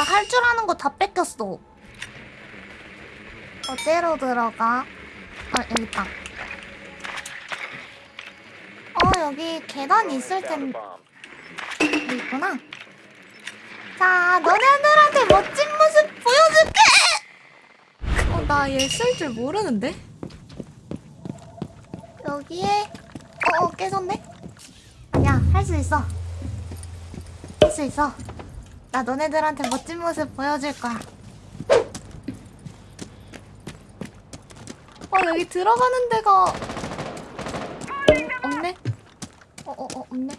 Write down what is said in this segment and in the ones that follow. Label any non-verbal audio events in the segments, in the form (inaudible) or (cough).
나 할 줄 아는 거 다 뺏겼어. 어디로 들어가? 아, 여기 있다. 어, 여기 계단 있을 텐데. 여기 있구나. 자, 너네들한테 멋진 모습 보여줄게! 어, 나 얘 쓸 줄 모르는데? 여기에, 어, 어 깨졌네? 야, 할 수 있어. 할 수 있어. 나 너네들한테 멋진 모습 보여줄 거야. 어, 여기 들어가는 데가 어, 없네? 어, 어, 어, 없네.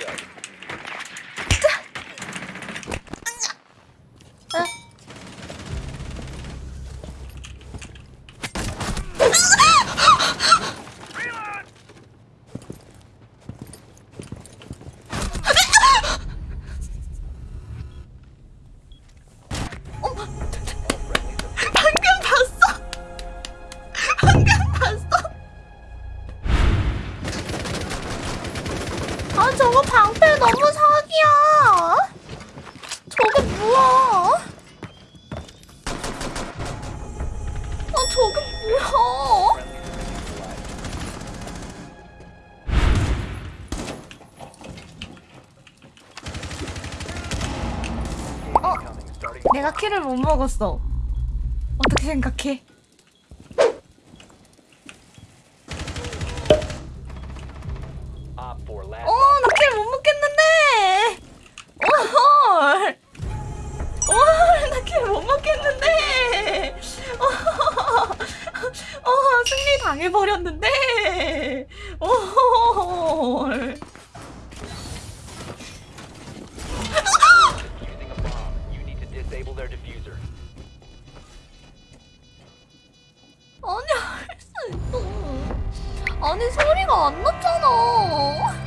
Yeah. 아 저거 방패 너무 사기야. 저게 뭐야? 아 저게 뭐야? 어? 내가 키를 못 먹었어. 어떻게 생각해? 승리 당해버렸는데! 오. 아니, 할 수 있어. 아니, 소리가 안 났잖아.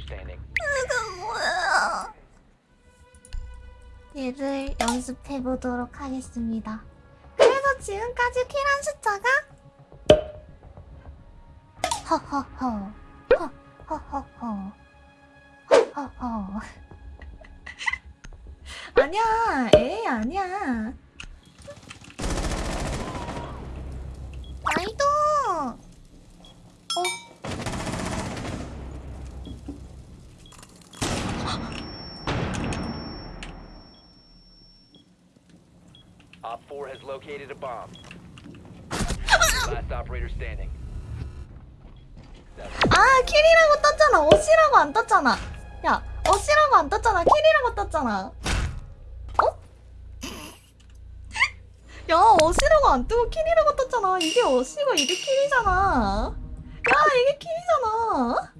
Last operator standing. 이게 뭐야? 얘를 연습해 보도록 하겠습니다. 그래서 지금까지 킬한 숫자가 허허허 허허허허 허허허 아니야, 에이, 아니야. 아이도 어? Op four has located a bomb. (laughs) last operator standing. 아, 킬이라고 떴잖아. 어시라고 안 떴잖아. 야, 어시라고 안 떴잖아. 킬이라고 떴잖아. 어? (laughs) 야, 어시라고 안 뜨고 킬이라고 떴잖아. 이게 어시고 이게 킬이잖아. 야, 이게 킬이잖아.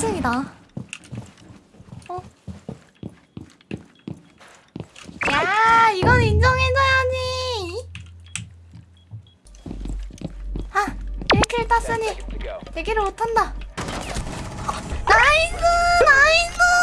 1층이다. 어? 야, 이건 인정해줘야지. 아, 1킬 땄으니 대기를 못한다. 나이스! 나이스!